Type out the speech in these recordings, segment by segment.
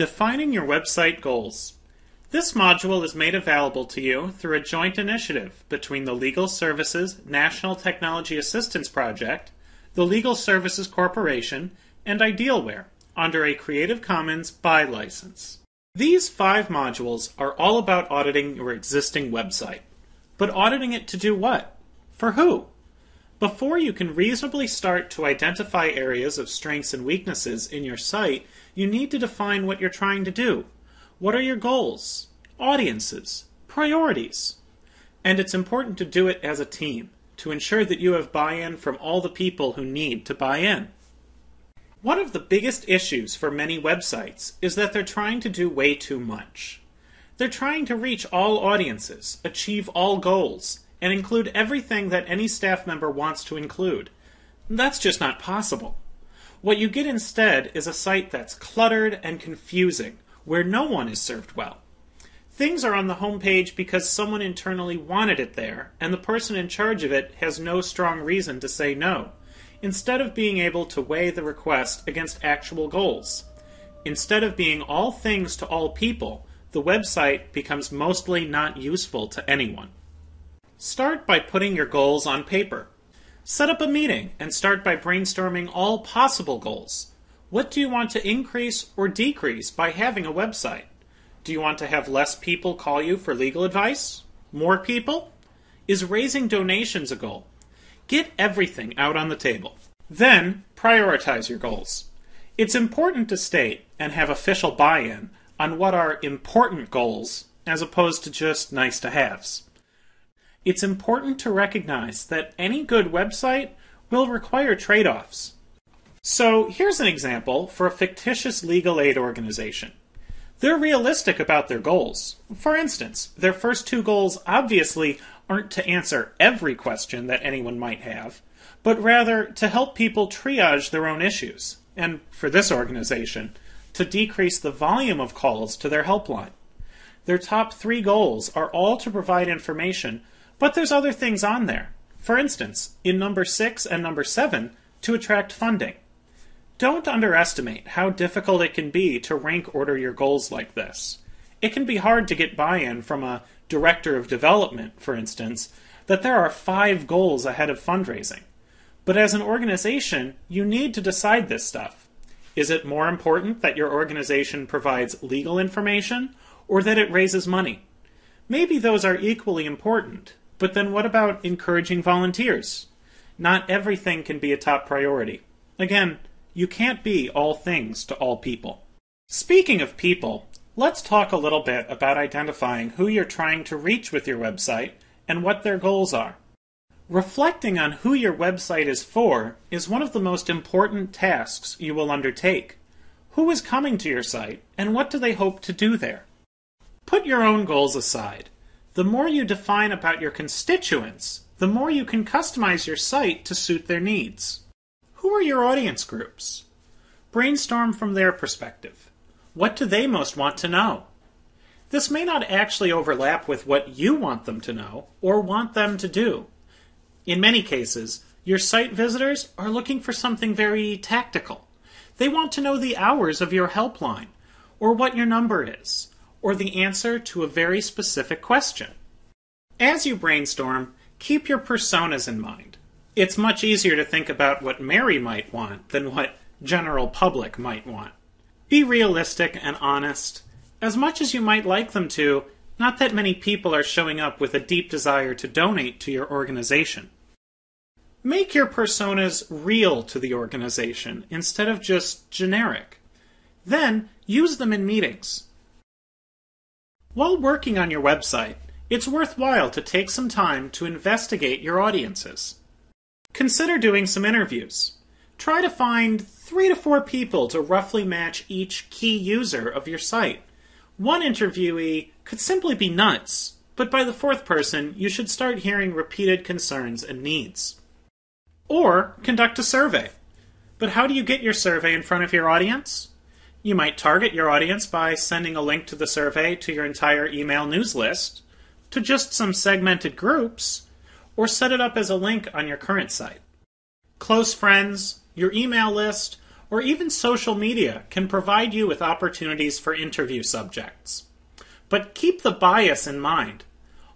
Defining your website goals. This module is made available to you through a joint initiative between the Legal Services National Technology Assistance Project, the Legal Services Corporation, and Idealware under a Creative Commons BY license. These five modules are all about auditing your existing website. But auditing it to do what? For who? Before you can reasonably start to identify areas of strengths and weaknesses in your site, you need to define what you're trying to do. What are your goals, audiences, priorities? And it's important to do it as a team to ensure that you have buy in from all the people who need to buy in. One of the biggest issues for many websites is that they're trying to do way too much. They're trying to reach all audiences, achieve all goals, and include everything that any staff member wants to include. That's just not possible. What you get instead is a site that's cluttered and confusing, where no one is served well. Things are on the home page because someone internally wanted it there, and the person in charge of it has no strong reason to say no, instead of being able to weigh the request against actual goals. Instead of being all things to all people, the website becomes mostly not useful to anyone. Start by putting your goals on paper. Set up a meeting and start by brainstorming all possible goals. What do you want to increase or decrease by having a website? Do you want to have less people call you for legal advice? More people? Is raising donations a goal? Get everything out on the table. Then, prioritize your goals. It's important to state and have official buy in on what are important goals as opposed to just nice to haves it's important to recognize that any good website will require trade offs. So here's an example for a fictitious legal aid organization. They're realistic about their goals. For instance, their first two goals obviously aren't to answer every question that anyone might have, but rather to help people triage their own issues, and for this organization, to decrease the volume of calls to their helpline. Their top three goals are all to provide information but there's other things on there. For instance, in number 6 and number 7, to attract funding. Don't underestimate how difficult it can be to rank order your goals like this. It can be hard to get buy in from a director of development, for instance, that there are five goals ahead of fundraising. But as an organization, you need to decide this stuff. Is it more important that your organization provides legal information or that it raises money? Maybe those are equally important, but then what about encouraging volunteers? Not everything can be a top priority. Again, you can't be all things to all people. Speaking of people, let's talk a little bit about identifying who you're trying to reach with your website and what their goals are. Reflecting on who your website is for is one of the most important tasks you will undertake. Who is coming to your site and what do they hope to do there? Put your own goals aside the more you define about your constituents, the more you can customize your site to suit their needs. Who are your audience groups? Brainstorm from their perspective. What do they most want to know? This may not actually overlap with what you want them to know or want them to do. In many cases, your site visitors are looking for something very tactical. They want to know the hours of your helpline, or what your number is, or the answer to a very specific question. As you brainstorm, keep your personas in mind. It's much easier to think about what Mary might want than what general public might want. Be realistic and honest. As much as you might like them to, not that many people are showing up with a deep desire to donate to your organization. Make your personas real to the organization instead of just generic. Then use them in meetings. While working on your website, it's worthwhile to take some time to investigate your audiences. Consider doing some interviews. Try to find three to four people to roughly match each key user of your site. One interviewee could simply be nuts, but by the fourth person, you should start hearing repeated concerns and needs. Or conduct a survey. But how do you get your survey in front of your audience? You might target your audience by sending a link to the survey to your entire email news list, to just some segmented groups, or set it up as a link on your current site. Close friends, your email list, or even social media can provide you with opportunities for interview subjects. But keep the bias in mind.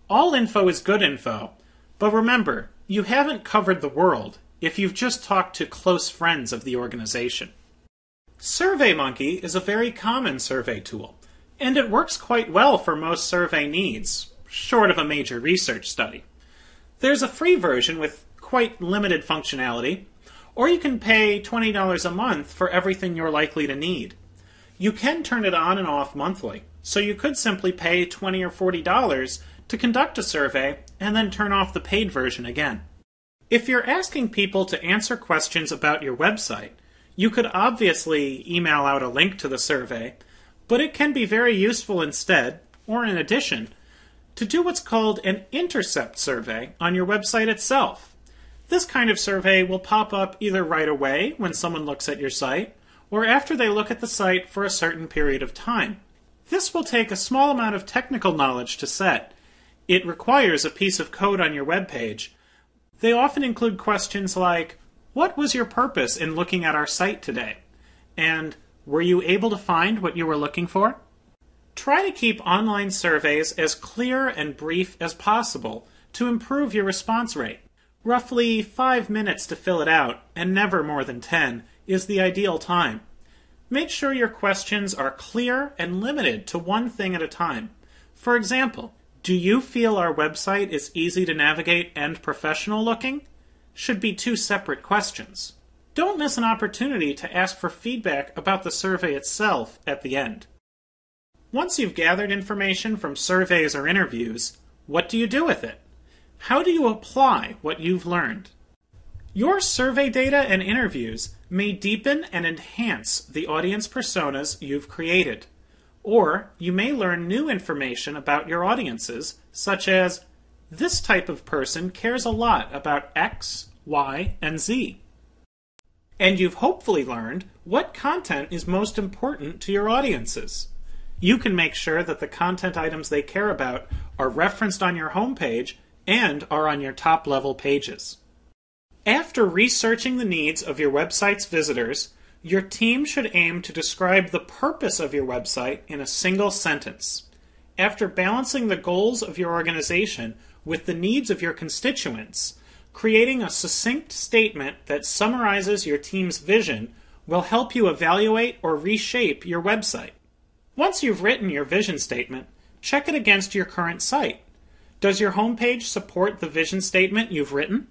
All info is good info, but remember, you haven't covered the world if you've just talked to close friends of the organization. SurveyMonkey is a very common survey tool, and it works quite well for most survey needs, short of a major research study. There's a free version with quite limited functionality, or you can pay $20 a month for everything you're likely to need. You can turn it on and off monthly, so you could simply pay 20 or $40 to conduct a survey and then turn off the paid version again. If you're asking people to answer questions about your website, you could obviously email out a link to the survey, but it can be very useful instead, or in addition, to do what's called an intercept survey on your website itself. This kind of survey will pop up either right away when someone looks at your site, or after they look at the site for a certain period of time. This will take a small amount of technical knowledge to set. It requires a piece of code on your web page. They often include questions like, What was your purpose in looking at our site today? And were you able to find what you were looking for? Try to keep online surveys as clear and brief as possible to improve your response rate. Roughly five minutes to fill it out, and never more than 10, is the ideal time. Make sure your questions are clear and limited to one thing at a time. For example, do you feel our website is easy to navigate and professional looking? Should be two separate questions. Don't miss an opportunity to ask for feedback about the survey itself at the end. Once you've gathered information from surveys or interviews, what do you do with it? How do you apply what you've learned? Your survey data and interviews may deepen and enhance the audience personas you've created. Or you may learn new information about your audiences, such as this type of person cares a lot about X, Y, and Z. And you've hopefully learned what content is most important to your audiences. You can make sure that the content items they care about are referenced on your homepage and are on your top level pages. After researching the needs of your website's visitors, your team should aim to describe the purpose of your website in a single sentence. After balancing the goals of your organization with the needs of your constituents, creating a succinct statement that summarizes your team's vision will help you evaluate or reshape your website. Once you've written your vision statement, check it against your current site. Does your homepage support the vision statement you've written?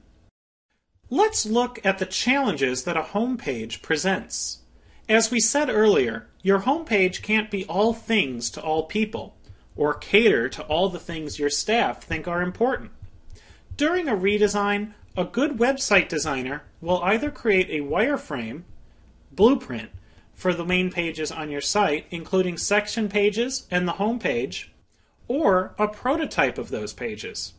Let's look at the challenges that a homepage presents. As we said earlier, your homepage can't be all things to all people, or cater to all the things your staff think are important. During a redesign, a good website designer will either create a wireframe, blueprint, for the main pages on your site, including section pages and the homepage, or a prototype of those pages.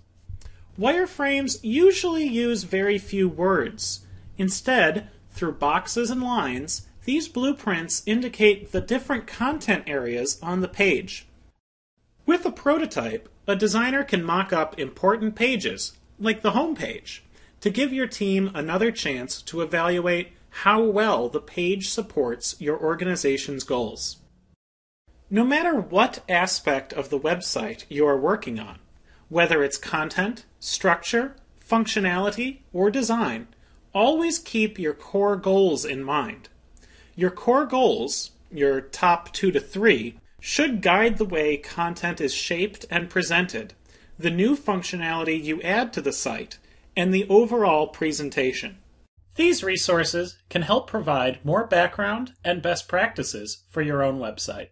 Wireframes usually use very few words. Instead, through boxes and lines, these blueprints indicate the different content areas on the page. With a prototype, a designer can mock up important pages, like the home page, to give your team another chance to evaluate how well the page supports your organization's goals. No matter what aspect of the website you are working on, whether it's content, structure, functionality, or design, always keep your core goals in mind. Your core goals, your top two to three, should guide the way content is shaped and presented, the new functionality you add to the site, and the overall presentation. These resources can help provide more background and best practices for your own website.